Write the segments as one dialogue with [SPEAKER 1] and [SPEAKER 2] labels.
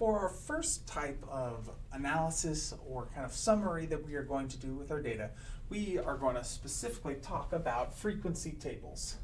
[SPEAKER 1] For our first type of analysis or kind of summary that we are going to do with our data, we are going to specifically talk about frequency tables.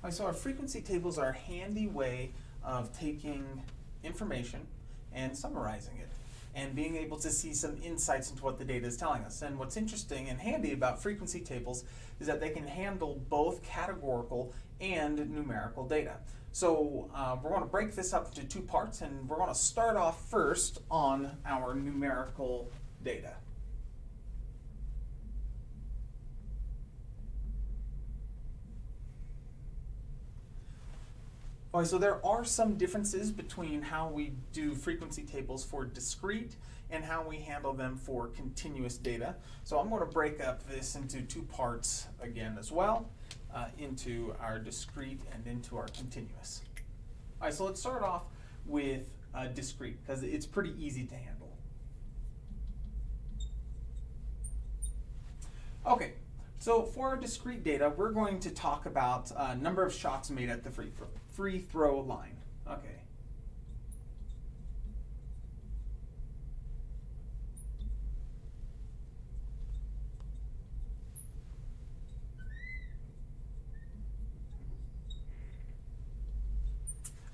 [SPEAKER 1] Right, so our frequency tables are a handy way of taking information and summarizing it and being able to see some insights into what the data is telling us. And what's interesting and handy about frequency tables is that they can handle both categorical and numerical data. So uh, we're going to break this up into two parts and we're going to start off first on our numerical data. Okay, so there are some differences between how we do frequency tables for discrete and how we handle them for continuous data. So I'm going to break up this into two parts again as well, uh, into our discrete and into our continuous. All right, so let's start off with uh, discrete because it's pretty easy to handle. Okay, so for our discrete data, we're going to talk about uh, number of shots made at the free throw, free throw line. Okay.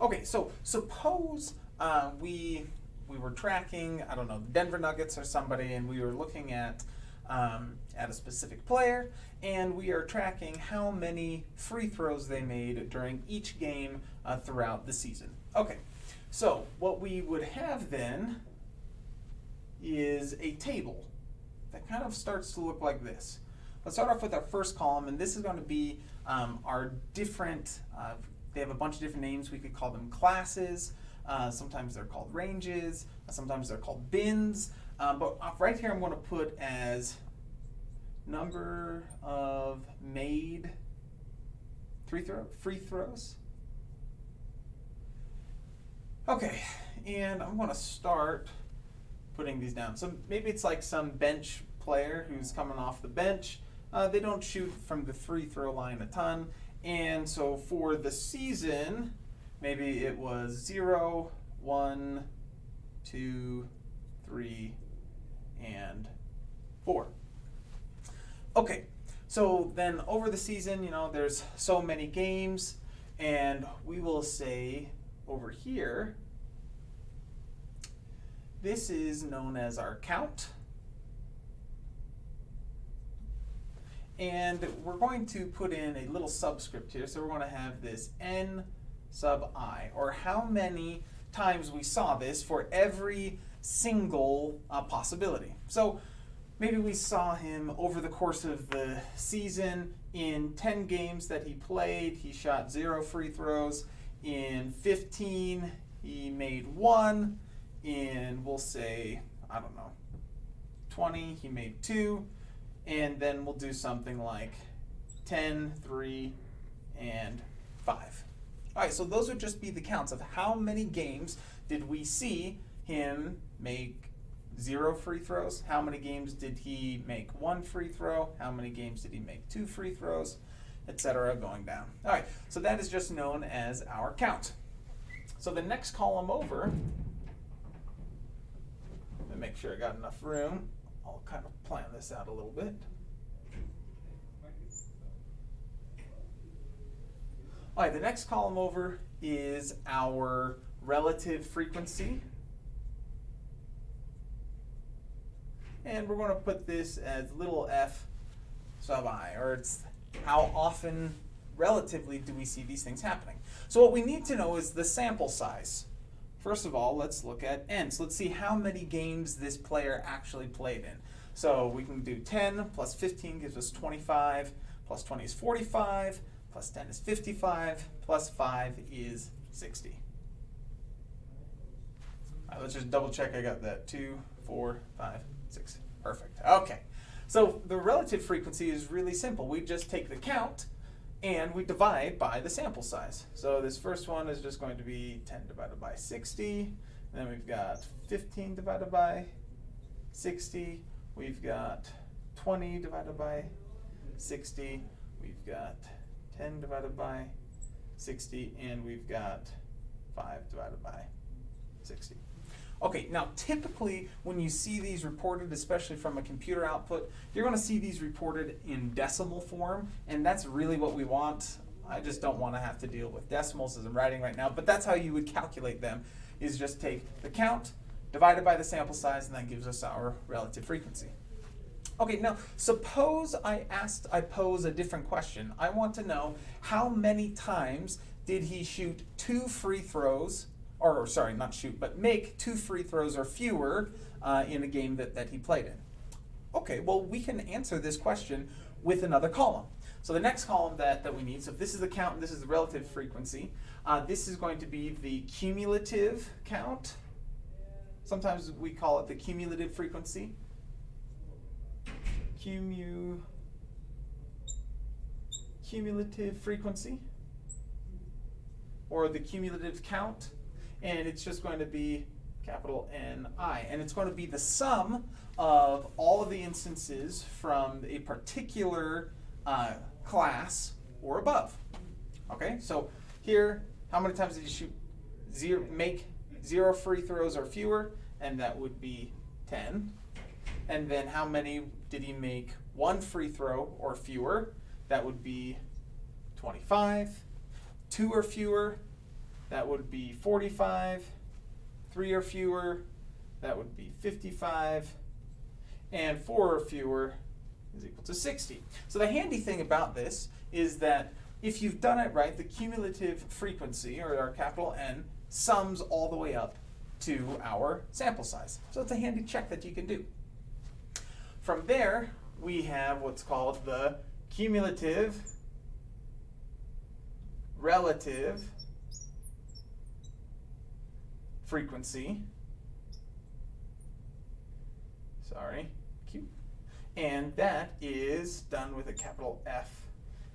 [SPEAKER 1] Okay, so suppose uh, we we were tracking, I don't know, the Denver Nuggets or somebody, and we were looking at um, at a specific player, and we are tracking how many free throws they made during each game uh, throughout the season. Okay, so what we would have then is a table that kind of starts to look like this. Let's start off with our first column, and this is going to be um, our different, uh, they have a bunch of different names. We could call them classes. Uh, sometimes they're called ranges. Sometimes they're called bins. Um, but right here I'm going to put as number of made free, throw, free throws. Okay, and I'm going to start putting these down. So maybe it's like some bench player who's coming off the bench. Uh, they don't shoot from the free throw line a ton. And so for the season, maybe it was zero, one, two, three, and four. Okay, so then over the season, you know, there's so many games, and we will say over here, this is known as our count. And we're going to put in a little subscript here. So we're going to have this n sub i, or how many times we saw this for every single uh, possibility. So maybe we saw him over the course of the season in 10 games that he played, he shot zero free throws. In 15, he made one. In, we'll say, I don't know, 20, he made two. And then we'll do something like 10, 3, and 5. All right, so those would just be the counts of how many games did we see him make zero free throws? How many games did he make one free throw? How many games did he make two free throws? Etc. going down. All right, so that is just known as our count. So the next column over, let me make sure I got enough room. I'll kind of plan this out a little bit. All right, the next column over is our relative frequency And we're going to put this as little f sub i, or it's how often relatively do we see these things happening. So what we need to know is the sample size. First of all, let's look at n. So let's see how many games this player actually played in. So we can do 10 plus 15 gives us 25, plus 20 is 45, plus 10 is 55, plus 5 is 60. All right, let's just double check I got that. 2, 4, 5, Six. Perfect. Okay. So the relative frequency is really simple. We just take the count and we divide by the sample size. So this first one is just going to be 10 divided by 60. And then we've got 15 divided by 60. We've got 20 divided by 60, we've got 10 divided by 60, and we've got 5 divided by 60. Okay, now typically when you see these reported, especially from a computer output, you're going to see these reported in decimal form, and that's really what we want. I just don't want to have to deal with decimals as I'm writing right now, but that's how you would calculate them, is just take the count divided by the sample size, and that gives us our relative frequency. Okay, now suppose I asked, I pose a different question. I want to know how many times did he shoot two free throws, or sorry, not shoot, but make two free throws or fewer uh, in a game that, that he played in? Okay, well we can answer this question with another column. So the next column that, that we need, so if this is the count this is the relative frequency, uh, this is going to be the cumulative count. Sometimes we call it the cumulative frequency cumu, cumulative frequency or the cumulative count and it's just going to be capital N-I and it's going to be the sum of all of the instances from a particular uh, class or above. Okay, so here, how many times did you shoot zero, make zero free throws or fewer? And that would be 10. And then how many did he make one free throw or fewer? That would be 25. Two or fewer, that would be 45. Three or fewer, that would be 55. And four or fewer is equal to 60. So the handy thing about this is that if you've done it right, the cumulative frequency, or our capital N, sums all the way up to our sample size. So it's a handy check that you can do. From there, we have what's called the cumulative relative frequency. Sorry, Q. And that is done with a capital F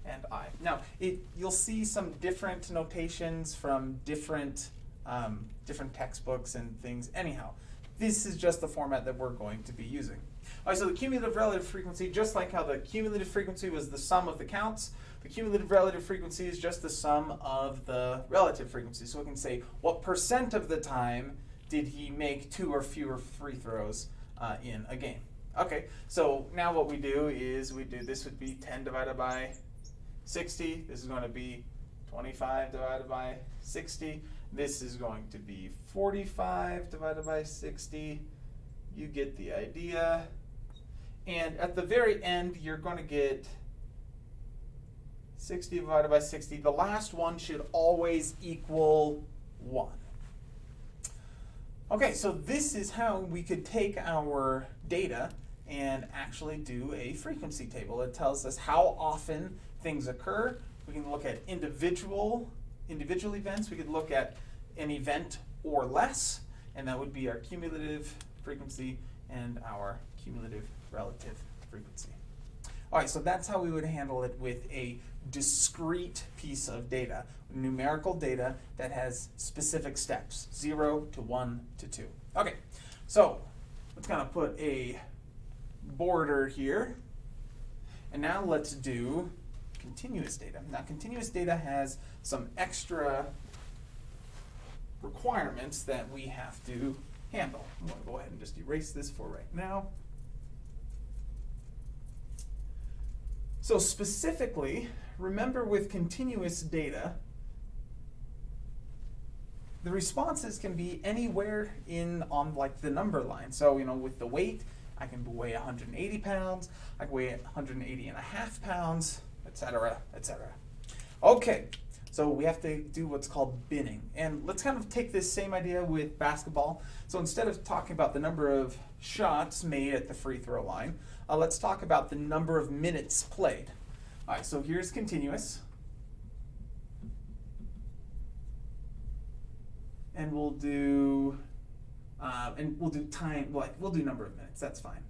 [SPEAKER 1] and I. Now, it, you'll see some different notations from different, um, different textbooks and things. Anyhow, this is just the format that we're going to be using. All right, so the cumulative relative frequency, just like how the cumulative frequency was the sum of the counts, the cumulative relative frequency is just the sum of the relative frequency. So we can say what percent of the time did he make two or fewer free throws uh, in a game. Okay, so now what we do is we do, this would be 10 divided by 60. This is going to be 25 divided by 60. This is going to be 45 divided by 60. You get the idea. And at the very end, you're going to get 60 divided by 60. The last one should always equal 1. Okay, so this is how we could take our data and actually do a frequency table. It tells us how often things occur. We can look at individual individual events. We could look at an event or less, and that would be our cumulative frequency and our cumulative relative frequency. All right, so that's how we would handle it with a discrete piece of data, numerical data that has specific steps, zero to one to two. Okay, so let's kind of put a border here. And now let's do continuous data. Now continuous data has some extra requirements that we have to handle. I'm going to go ahead and just erase this for right now. So specifically, remember with continuous data, the responses can be anywhere in on like the number line. So, you know, with the weight, I can weigh 180 pounds, I can weigh 180 and a half pounds, etc., etc. Okay, so we have to do what's called binning. And let's kind of take this same idea with basketball. So instead of talking about the number of shots made at the free throw line, uh, let's talk about the number of minutes played. All right, so here's continuous. And we'll do, uh, and we'll do time, like, we'll do number of minutes, that's fine.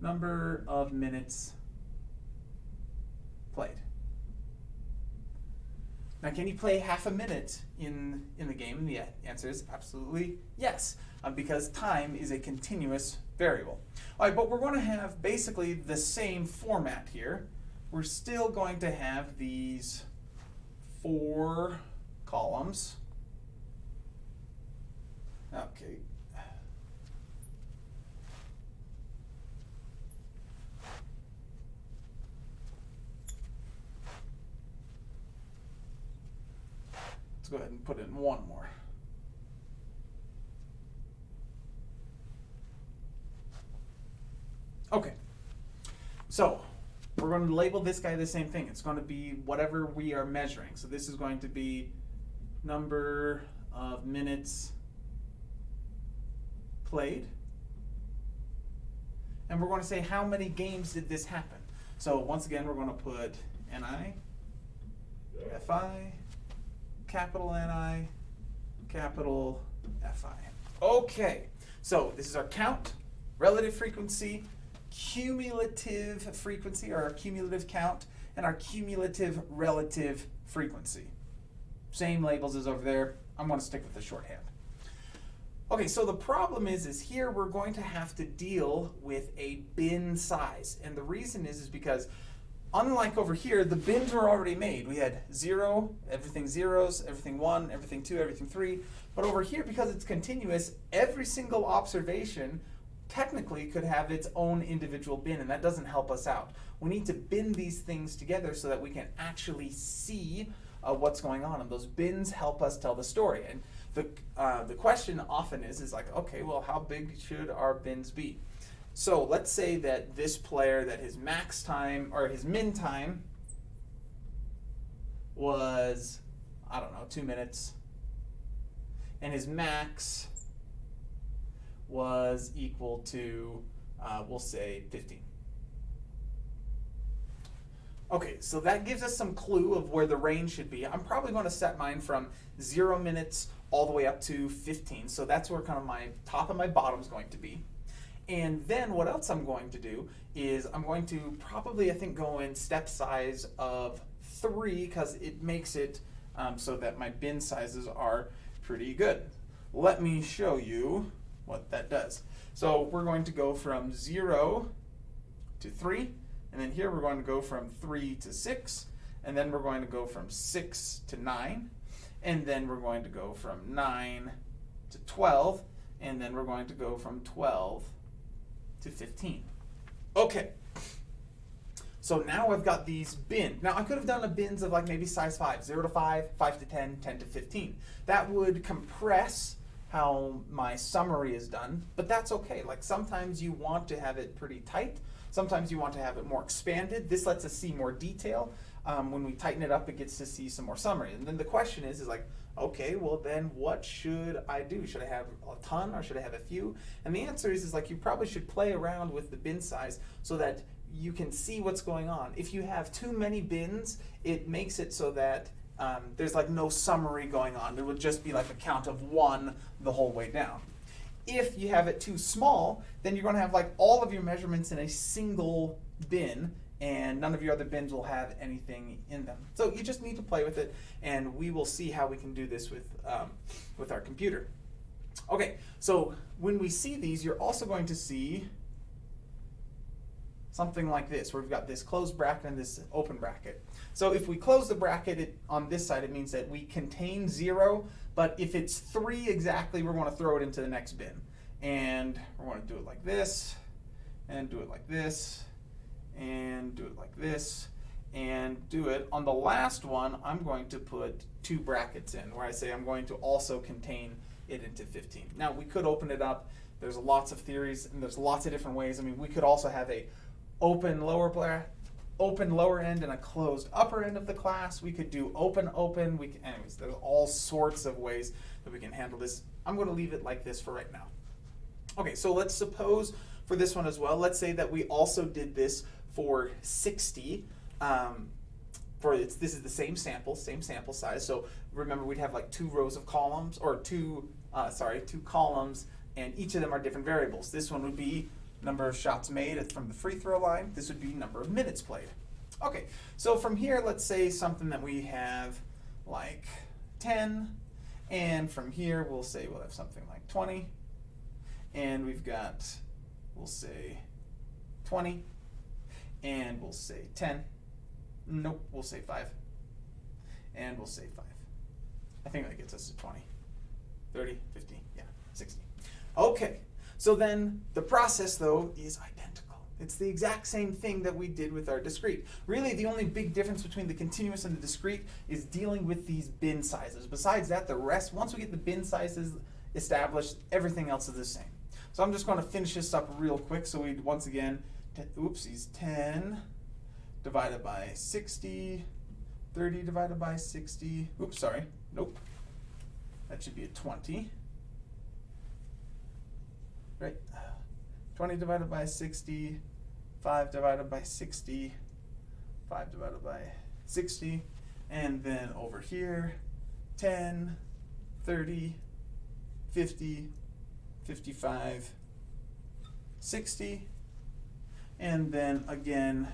[SPEAKER 1] Number of minutes played. Now, can you play half a minute in, in the game? And the answer is absolutely yes, uh, because time is a continuous variable. All right, but we're going to have basically the same format here. we're still going to have these four columns. Okay. Let's go ahead and put in one more. Okay. So we're going to label this guy the same thing. It's going to be whatever we are measuring. So this is going to be number of minutes played. And we're going to say how many games did this happen. So once again, we're going to put NI, FI, capital NI, capital FI. Okay, so this is our count, relative frequency, cumulative frequency, or our cumulative count, and our cumulative relative frequency. Same labels as over there. I'm going to stick with the shorthand. Okay, so the problem is, is here we're going to have to deal with a bin size. And the reason is, is because unlike over here, the bins were already made. We had zero, everything zeros, everything one, everything two, everything three. But over here, because it's continuous, every single observation technically could have its own individual bin, and that doesn't help us out. We need to bin these things together so that we can actually see uh, what's going on, and those bins help us tell the story. And the, uh, the question often is, is like, okay, well, how big should our bins be? So let's say that this player, that his max time, or his min time was, I don't know, two minutes, and his max was equal to, uh, we'll say 15. Okay, so that gives us some clue of where the range should be. I'm probably going to set mine from zero minutes all the way up to 15. So that's where kind of my top and my bottom is going to be. And then what else I'm going to do is I'm going to probably, I think, go in step size of three because it makes it um, so that my bin sizes are pretty good. Let me show you what that does. So we're going to go from 0 to 3, and then here we're going to go from 3 to 6, and then we're going to go from 6 to 9, and then we're going to go from 9 to 12, and then we're going to go from 12 to 15. Okay. So now I've got these bins. Now I could have done a bins of like maybe size 5, 0 to 5, 5 to 10, 10 to 15. That would compress how my summary is done, but that's okay. Like sometimes you want to have it pretty tight, sometimes you want to have it more expanded. This lets us see more detail. Um, when we tighten it up, it gets to see some more summary. And then the question is, is like, okay, well then what should I do? Should I have a ton or should I have a few? And the answer is, is like you probably should play around with the bin size so that you can see what's going on. If you have too many bins, it makes it so that um, there's like no summary going on. It would just be like a count of one the whole way down. If you have it too small, then you're going to have like all of your measurements in a single bin and none of your other bins will have anything in them. So you just need to play with it and we will see how we can do this with, um, with our computer. Okay, so when we see these, you're also going to see something like this, where we've got this closed bracket and this open bracket. So if we close the bracket it, on this side, it means that we contain zero, but if it's three exactly, we're going to throw it into the next bin. And we're to do it like this, and do it like this, and do it like this, and do it. On the last one, I'm going to put two brackets in, where I say I'm going to also contain it into 15. Now, we could open it up. There's lots of theories, and there's lots of different ways. I mean, we could also have a open lower open lower end and a closed upper end of the class. We could do open open. We can, anyways, there's all sorts of ways that we can handle this. I'm going to leave it like this for right now. Okay, so let's suppose for this one as well, let's say that we also did this for 60. Um, for it's, this is the same sample, same sample size. So remember we'd have like two rows of columns or two, uh, sorry, two columns and each of them are different variables. This one would be number of shots made from the free throw line. This would be number of minutes played. Okay, so from here, let's say something that we have like 10, and from here we'll say we'll have something like 20, and we've got, we'll say 20, and we'll say 10, Nope, we'll say 5. And we'll say 5. I think that gets us to 20. 30, 50, yeah, 60. Okay, so then the process though is identical. It's the exact same thing that we did with our discrete. Really the only big difference between the continuous and the discrete is dealing with these bin sizes. Besides that, the rest, once we get the bin sizes established, everything else is the same. So I'm just going to finish this up real quick. So we once again, oopsies, 10 divided by 60, 30 divided by 60. Oops, sorry. Nope. That should be a 20. Right? 20 divided by 60, 5 divided by 60, 5 divided by 60, and then over here, 10, 30, 50, 55, 60, and then again,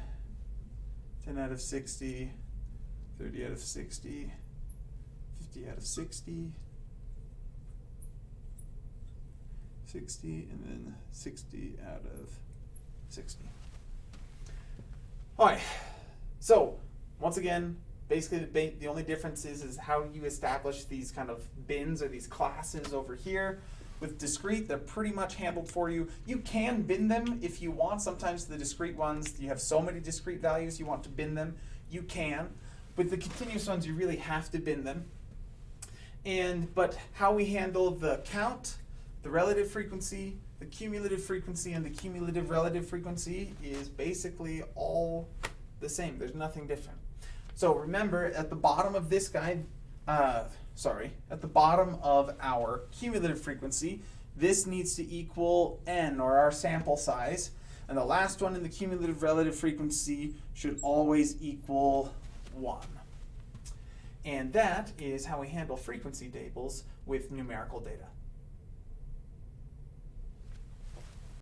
[SPEAKER 1] 10 out of 60, 30 out of 60, 50 out of 60, 60, and then 60 out of 60. All right, so once again, basically the, the only difference is, is how you establish these kind of bins or these classes over here. With discrete, they're pretty much handled for you. You can bin them if you want. Sometimes the discrete ones, you have so many discrete values you want to bin them, you can. With the continuous ones, you really have to bin them. And but how we handle the count, the relative frequency, the cumulative frequency, and the cumulative relative frequency is basically all the same. There's nothing different. So remember, at the bottom of this guy, uh, sorry, at the bottom of our cumulative frequency, this needs to equal n, or our sample size. And the last one in the cumulative relative frequency should always equal 1. And that is how we handle frequency tables with numerical data.